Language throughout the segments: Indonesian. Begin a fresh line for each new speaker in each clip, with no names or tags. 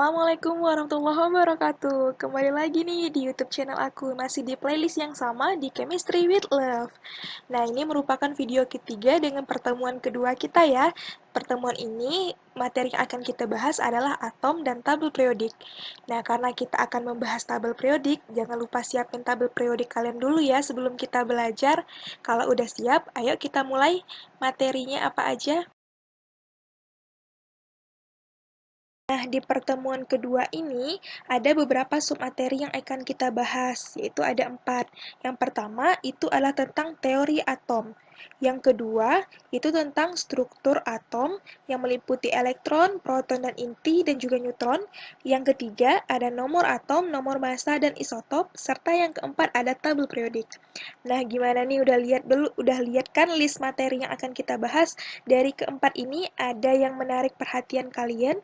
Assalamualaikum warahmatullahi wabarakatuh. Kembali lagi nih di YouTube channel aku, masih di playlist yang sama di Chemistry with Love. Nah, ini merupakan video ketiga dengan pertemuan kedua kita ya. Pertemuan ini, materi yang akan kita bahas adalah atom dan tabel periodik. Nah, karena kita akan membahas tabel periodik, jangan lupa siapin tabel periodik kalian dulu ya sebelum kita belajar. Kalau udah siap, ayo kita mulai materinya apa aja. Nah, di pertemuan kedua ini, ada beberapa submateri yang akan kita bahas, yaitu ada empat. Yang pertama, itu adalah tentang teori atom. Yang kedua, itu tentang struktur atom yang meliputi elektron, proton, dan inti, dan juga neutron. Yang ketiga, ada nomor atom, nomor massa, dan isotop, serta yang keempat ada tabel periodik. Nah, gimana nih udah lihat dulu, udah lihat kan list materi yang akan kita bahas? Dari keempat ini ada yang menarik perhatian kalian?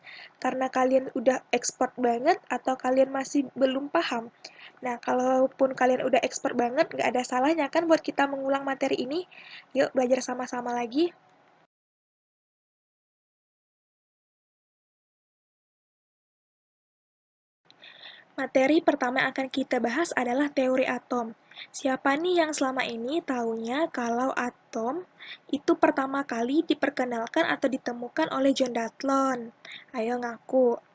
karena kalian udah expert banget atau kalian masih belum paham. Nah, kalaupun kalian udah expert banget, nggak ada salahnya kan buat kita mengulang materi ini. Yuk, belajar sama-sama lagi. Materi pertama yang akan kita bahas adalah teori atom. Siapa nih yang selama ini taunya kalau atom itu pertama kali diperkenalkan atau ditemukan oleh John Dalton? Ayo ngaku.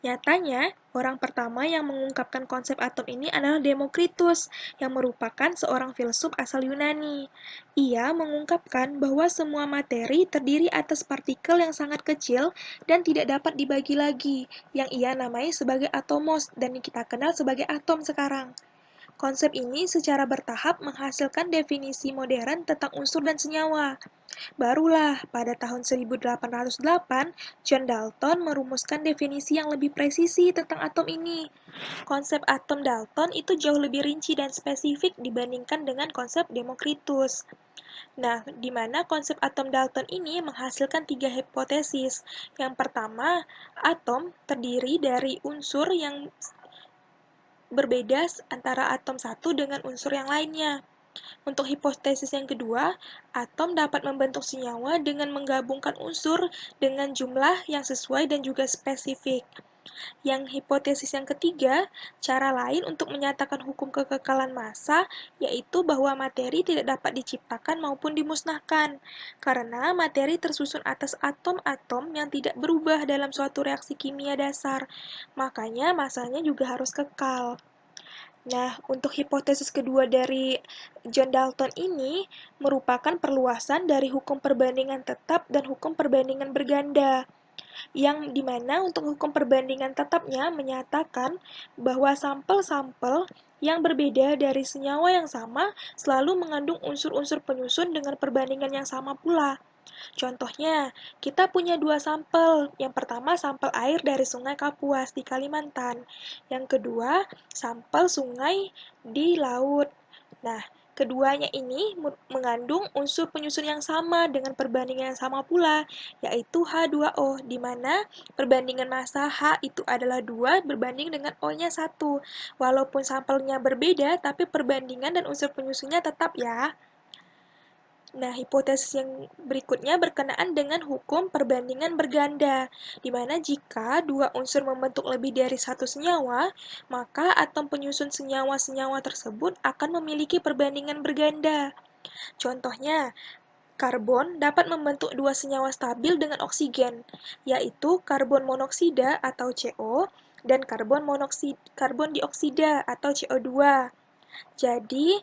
Nyatanya, orang pertama yang mengungkapkan konsep atom ini adalah Demokritus, yang merupakan seorang filsuf asal Yunani. Ia mengungkapkan bahwa semua materi terdiri atas partikel yang sangat kecil dan tidak dapat dibagi lagi, yang ia namai sebagai atomos dan kita kenal sebagai atom sekarang. Konsep ini secara bertahap menghasilkan definisi modern tentang unsur dan senyawa. Barulah pada tahun 1808, John Dalton merumuskan definisi yang lebih presisi tentang atom ini. Konsep atom Dalton itu jauh lebih rinci dan spesifik dibandingkan dengan konsep Demokritus. Nah, di mana konsep atom Dalton ini menghasilkan tiga hipotesis. Yang pertama, atom terdiri dari unsur yang berbeda antara atom satu dengan unsur yang lainnya. Untuk hipotesis yang kedua, atom dapat membentuk senyawa dengan menggabungkan unsur dengan jumlah yang sesuai dan juga spesifik. Yang hipotesis yang ketiga, cara lain untuk menyatakan hukum kekekalan massa, yaitu bahwa materi tidak dapat diciptakan maupun dimusnahkan, karena materi tersusun atas atom-atom yang tidak berubah dalam suatu reaksi kimia dasar, makanya masanya juga harus kekal. Nah, untuk hipotesis kedua dari John Dalton ini merupakan perluasan dari hukum perbandingan tetap dan hukum perbandingan berganda yang di mana untuk hukum perbandingan tetapnya menyatakan bahwa sampel-sampel yang berbeda dari senyawa yang sama selalu mengandung unsur-unsur penyusun dengan perbandingan yang sama pula. Contohnya, kita punya dua sampel. Yang pertama, sampel air dari Sungai Kapuas di Kalimantan. Yang kedua, sampel sungai di laut. Nah, Keduanya ini mengandung unsur penyusun yang sama dengan perbandingan yang sama pula, yaitu H2O, di mana perbandingan massa H itu adalah 2 berbanding dengan O-nya 1. Walaupun sampelnya berbeda, tapi perbandingan dan unsur penyusunnya tetap ya. Nah, hipotesis yang berikutnya berkenaan dengan hukum perbandingan berganda, di mana jika dua unsur membentuk lebih dari satu senyawa, maka atom penyusun senyawa-senyawa tersebut akan memiliki perbandingan berganda. Contohnya, karbon dapat membentuk dua senyawa stabil dengan oksigen, yaitu karbon monoksida atau CO dan karbon monoksida karbon dioksida atau CO2. Jadi,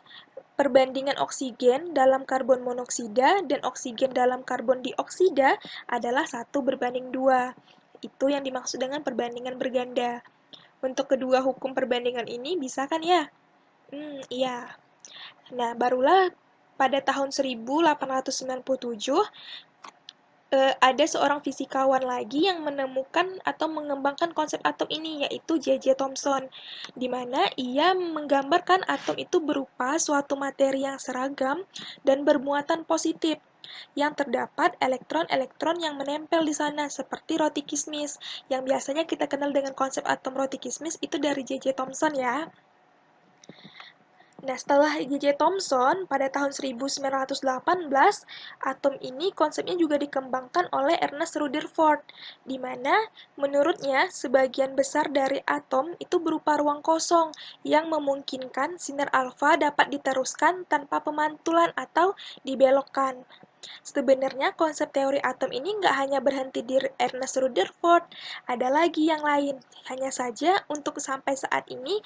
Perbandingan oksigen dalam karbon monoksida dan oksigen dalam karbon dioksida adalah satu berbanding dua. Itu yang dimaksud dengan perbandingan berganda. Untuk kedua hukum perbandingan ini bisa kan ya? Hmm, iya. Nah, barulah pada tahun 1897 uh, ada seorang fisikawan lagi yang menemukan atau mengembangkan konsep atom ini, yaitu J.J. Thomson, di mana ia menggambarkan atom itu berupa suatu materi yang seragam dan bermuatan positif, yang terdapat elektron-elektron yang menempel di sana, seperti roti kismis, yang biasanya kita kenal dengan konsep atom roti kismis itu dari J.J. Thomson ya. Nah, setelah J.J. Thomson pada tahun 1918, atom ini konsepnya juga dikembangkan oleh Ernest Rutherford, di mana menurutnya sebagian besar dari atom itu berupa ruang kosong yang memungkinkan sinar alfa dapat diteruskan tanpa pemantulan atau dibelokkan. Sebenarnya konsep teori atom ini nggak hanya berhenti di Ernest Rutherford, ada lagi yang lain. Hanya saja untuk sampai saat ini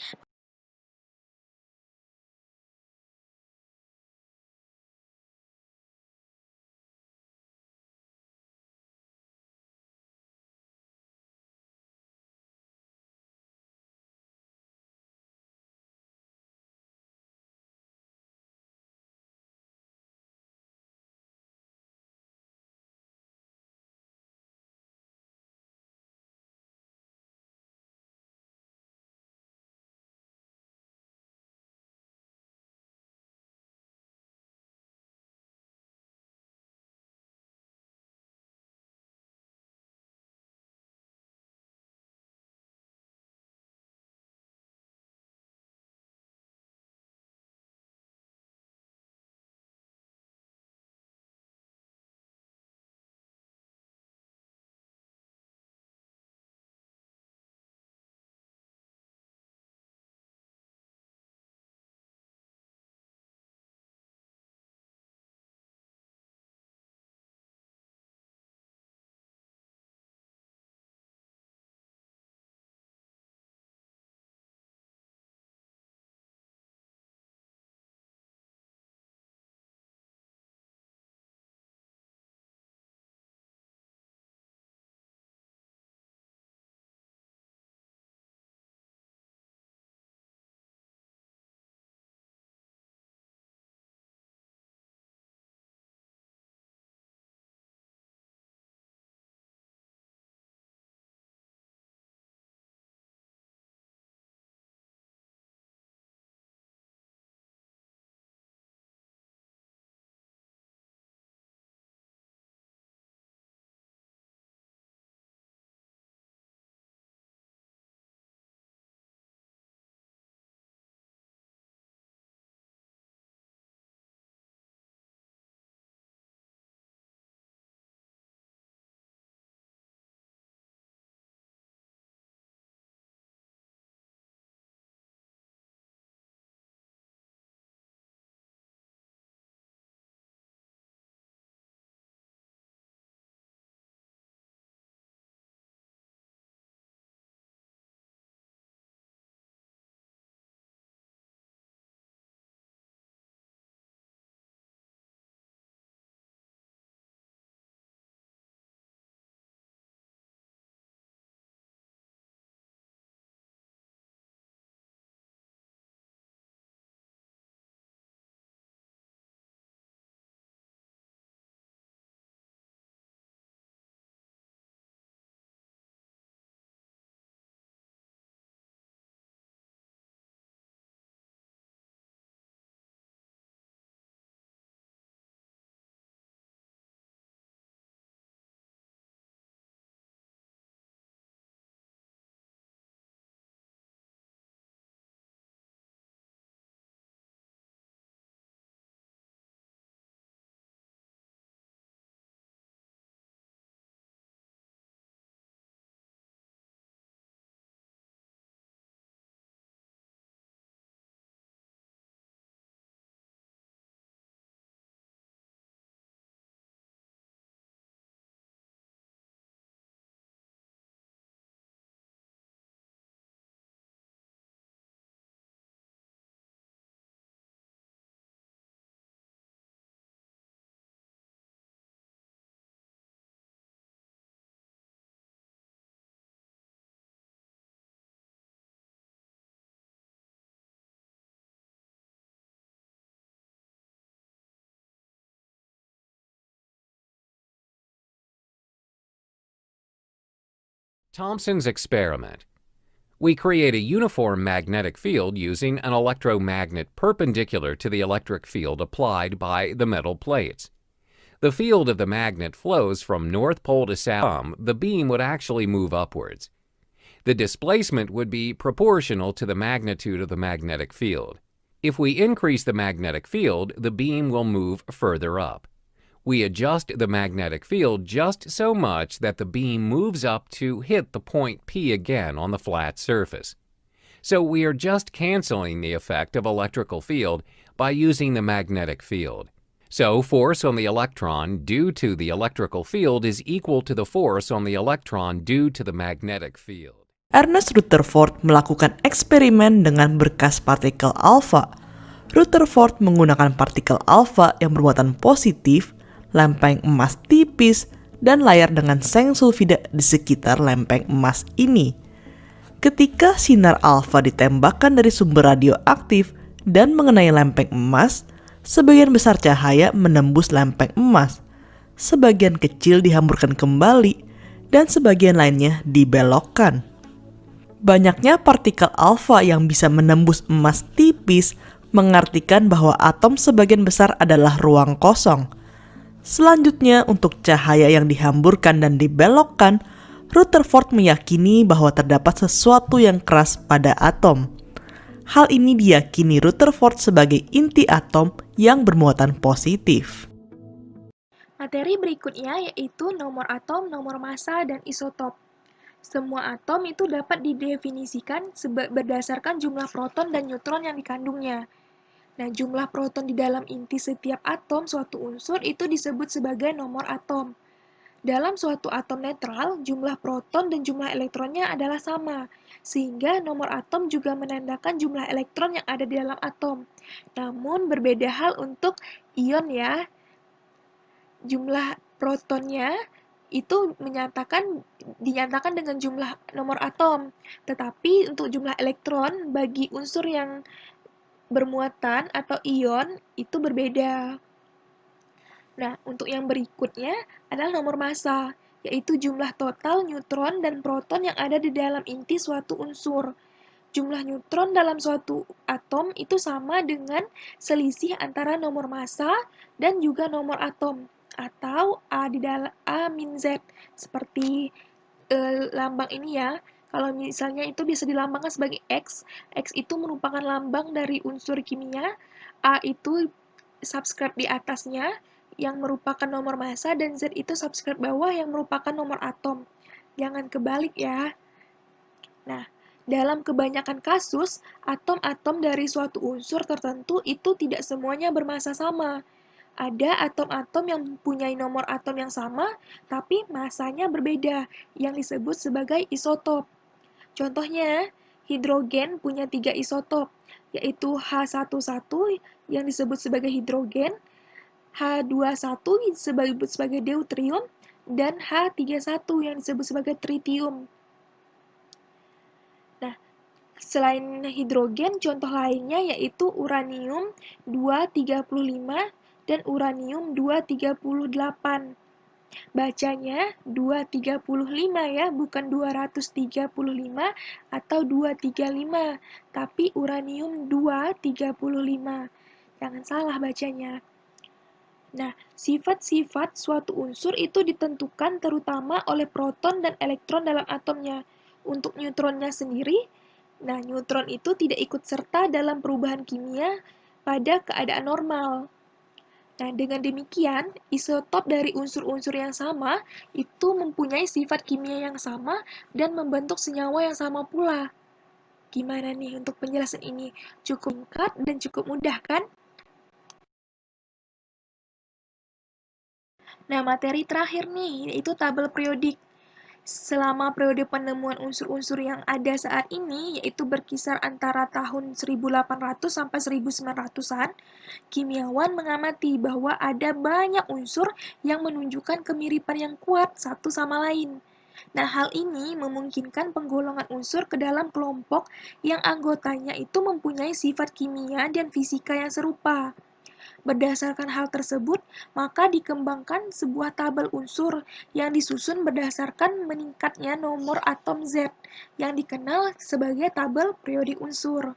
Thomson's experiment. We create a uniform magnetic field using an electromagnet perpendicular to the electric field applied by the metal plates. The field of the magnet flows from north pole to south. Um, the beam would actually move upwards. The displacement would be proportional to the magnitude of the magnetic field. If we increase the magnetic field, the beam will move further up. We adjust the magnetic field just so much that the beam moves up to hit the point P again on the flat surface. So we are just canceling the effect of electrical field by using the magnetic field. So force on the electron due to the electrical field is equal to the force on the electron due to the magnetic field.
Ernest Rutherford melakukan eksperimen dengan berkas partikel alfa. Rutherford menggunakan partikel alfa yang bermuatan positif, lempeng emas tipis, dan layar dengan seng sulfida di sekitar lempeng emas ini. Ketika sinar alfa ditembakkan dari sumber radioaktif dan mengenai lempeng emas, sebagian besar cahaya menembus lempeng emas, sebagian kecil dihamburkan kembali, dan sebagian lainnya dibelokkan. Banyaknya partikel alfa yang bisa menembus emas tipis mengartikan bahwa atom sebagian besar adalah ruang kosong. Selanjutnya, untuk cahaya yang dihamburkan dan dibelokkan, Rutherford meyakini bahwa terdapat sesuatu yang keras pada atom. Hal ini diyakini Rutherford sebagai inti atom yang bermuatan positif.
Materi berikutnya yaitu nomor atom, nomor massa, dan isotop. Semua atom itu dapat didefinisikan berdasarkan jumlah proton dan neutron yang dikandungnya. Nah, jumlah proton di dalam inti setiap atom suatu unsur itu disebut sebagai nomor atom. Dalam suatu atom netral, jumlah proton dan jumlah elektronnya adalah sama, sehingga nomor atom juga menandakan jumlah elektron yang ada di dalam atom. Namun berbeda hal untuk ion ya. Jumlah protonnya itu menyatakan dinyatakan dengan jumlah nomor atom. Tetapi untuk jumlah elektron bagi unsur yang bermuatan atau ion itu berbeda. Nah, untuk yang berikutnya adalah nomor massa, yaitu jumlah total neutron dan proton yang ada di dalam inti suatu unsur. Jumlah neutron dalam suatu atom itu sama dengan selisih antara nomor massa dan juga nomor atom atau A di dalam A min Z seperti eh, lambang ini ya. Kalau misalnya itu bisa dilambangkan sebagai X, X itu merupakan lambang dari unsur kimia, A itu subscribe di atasnya, yang merupakan nomor massa dan Z itu subscribe bawah yang merupakan nomor atom. Jangan kebalik ya. Nah, dalam kebanyakan kasus, atom-atom dari suatu unsur tertentu itu tidak semuanya bermassa sama. Ada atom-atom yang mempunyai nomor atom yang sama, tapi masanya berbeda, yang disebut sebagai isotop. Contohnya, hidrogen punya tiga isotop, yaitu H11 yang disebut sebagai hidrogen, H21 disebut sebagai deuterium dan H31 yang disebut sebagai tritium. Nah, selain hidrogen, contoh lainnya yaitu uranium 235 dan uranium 238. Bacanya 235 ya, bukan 235 atau 235, tapi uranium 235. Jangan salah bacanya. Nah, sifat-sifat suatu unsur itu ditentukan terutama oleh proton dan elektron dalam atomnya. Untuk neutronnya sendiri, nah neutron itu tidak ikut serta dalam perubahan kimia pada keadaan normal. Nah, dengan demikian, isotop dari unsur-unsur yang sama itu mempunyai sifat kimia yang sama dan membentuk senyawa yang sama pula. Gimana nih untuk penjelasan ini? Cukup singkat dan cukup mudah kan? Nah, materi terakhir nih, yaitu tabel periodik. Selama periode penemuan unsur-unsur yang ada saat ini, yaitu berkisar antara tahun 1800 sampai 1900-an, kimiawan mengamati bahwa ada banyak unsur yang menunjukkan kemiripan yang kuat satu sama lain. Nah, hal ini memungkinkan penggolongan unsur ke dalam kelompok yang anggotanya itu mempunyai sifat kimia dan fisika yang serupa. Berdasarkan hal tersebut, maka dikembangkan sebuah tabel unsur yang disusun berdasarkan meningkatnya nomor atom Z yang dikenal sebagai tabel periodik unsur.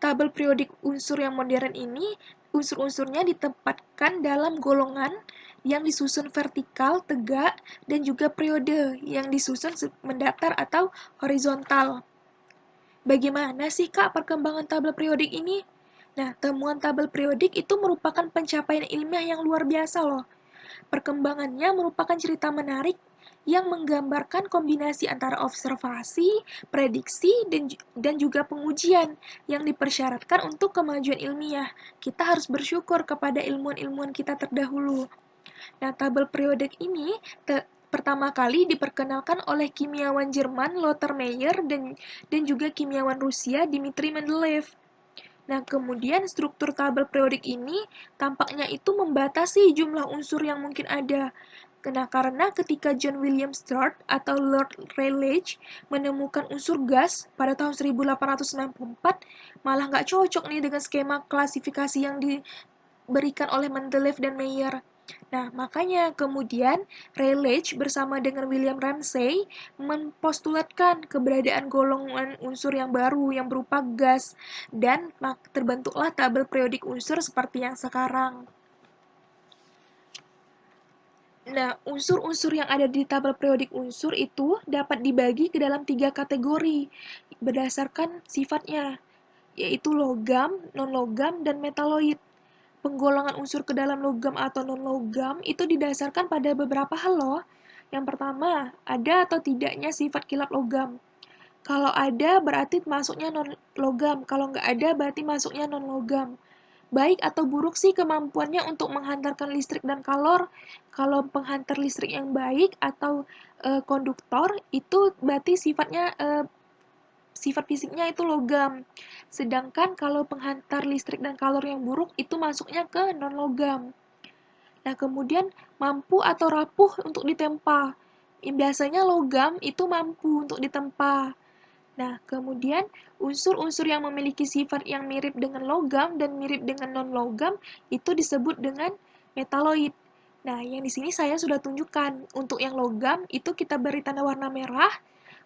Tabel periodik unsur yang modern ini, unsur-unsurnya ditempatkan dalam golongan yang disusun vertikal, tegak, dan juga periode yang disusun mendatar atau horizontal. Bagaimana sih Kak perkembangan tabel periodik ini? Nah, temuan tabel periodik itu merupakan pencapaian ilmiah yang luar biasa loh. Perkembangannya merupakan cerita menarik yang menggambarkan kombinasi antara observasi, prediksi, dan, dan juga pengujian yang dipersyaratkan untuk kemajuan ilmiah. Kita harus bersyukur kepada ilmuwan-ilmuwan kita terdahulu. Nah, tabel periodik ini pertama kali diperkenalkan oleh kimiawan Jerman Lothar Meyer dan, dan juga kimiawan Rusia Dmitri Mendeleev. Nah, kemudian struktur tabel periodik ini tampaknya itu membatasi jumlah unsur yang mungkin ada. Nah, karena ketika John William Sturt atau Lord Rayleigh menemukan unsur gas pada tahun 1894, malah nggak cocok nih dengan skema klasifikasi yang diberikan oleh Mendeleev dan Meyer. Nah, makanya kemudian Rayleigh bersama dengan William Ramsay mempostulatkan keberadaan golongan unsur yang baru yang berupa gas dan terbentuklah tabel periodik unsur seperti yang sekarang. Nah, unsur-unsur yang ada di tabel periodik unsur itu dapat dibagi ke dalam tiga kategori berdasarkan sifatnya, yaitu logam, non-logam, dan metaloid penggolongan unsur ke dalam logam atau non-logam itu didasarkan pada beberapa hal loh. Yang pertama, ada atau tidaknya sifat kilap logam. Kalau ada berarti masuknya non-logam, kalau nggak ada berarti masuknya non-logam. Baik atau buruk sih kemampuannya untuk menghantarkan listrik dan kalor. Kalau penghantar listrik yang baik atau e, konduktor itu berarti sifatnya e, sifat fisiknya itu logam. Sedangkan kalau penghantar listrik dan kalor yang buruk itu masuknya ke non-logam. Nah, kemudian mampu atau rapuh untuk ditempa. Biasanya logam itu mampu untuk ditempa. Nah, kemudian unsur-unsur yang memiliki sifat yang mirip dengan logam dan mirip dengan non-logam itu disebut dengan metaloid. Nah, yang di sini saya sudah tunjukkan. Untuk yang logam itu kita beri tanda warna merah,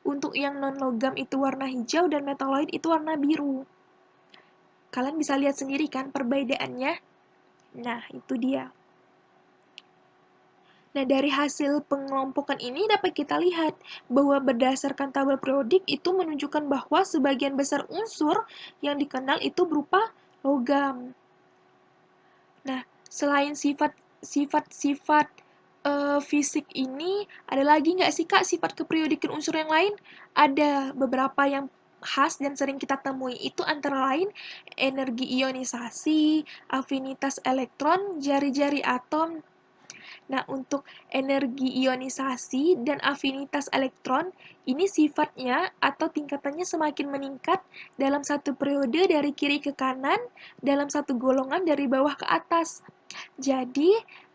untuk yang non-logam itu warna hijau dan metaloid itu warna biru. Kalian bisa lihat sendiri kan perbedaannya? Nah, itu dia. Nah, dari hasil pengelompokan ini dapat kita lihat bahwa berdasarkan tabel periodik itu menunjukkan bahwa sebagian besar unsur yang dikenal itu berupa logam. Nah, selain sifat sifat-sifat uh, fisik ini ada lagi nggak sih kak sifat keperiodikan unsur yang lain? Ada beberapa yang khas dan sering kita temui itu antara lain energi ionisasi, afinitas elektron, jari-jari atom. Nah, untuk energi ionisasi dan afinitas elektron, ini sifatnya atau tingkatannya semakin meningkat dalam satu periode dari kiri ke kanan, dalam satu golongan dari bawah ke atas. Jadi,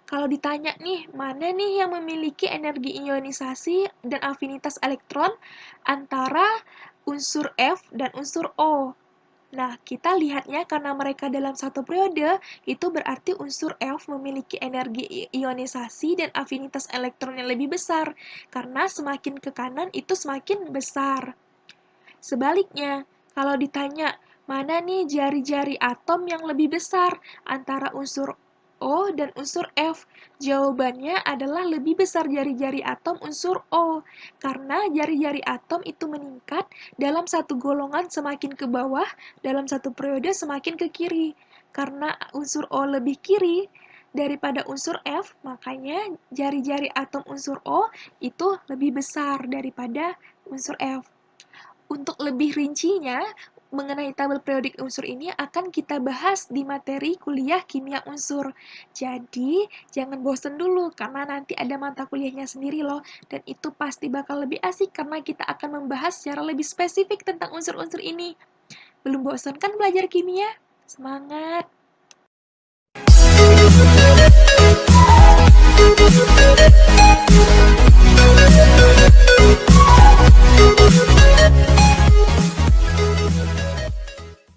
kalau ditanya nih, mana nih yang memiliki energi ionisasi dan afinitas elektron antara unsur F dan unsur O? Nah, kita lihatnya karena mereka dalam satu periode, itu berarti unsur F memiliki energi ionisasi dan afinitas elektron yang lebih besar, karena semakin ke kanan itu semakin besar. Sebaliknya, kalau ditanya, mana nih jari-jari atom yang lebih besar antara unsur O dan unsur F? Jawabannya adalah lebih besar jari-jari atom unsur O, karena jari-jari atom itu meningkat dalam satu golongan semakin ke bawah, dalam satu periode semakin ke kiri. Karena unsur O lebih kiri daripada unsur F, makanya jari-jari atom unsur O itu lebih besar daripada unsur F. Untuk lebih rincinya, mengenai tabel periodik unsur ini akan kita bahas di materi kuliah kimia unsur. Jadi, jangan bosen dulu karena nanti ada mata kuliahnya sendiri loh dan itu pasti bakal lebih asik karena kita akan membahas secara lebih spesifik tentang unsur-unsur ini. Belum bosen kan belajar kimia? Semangat!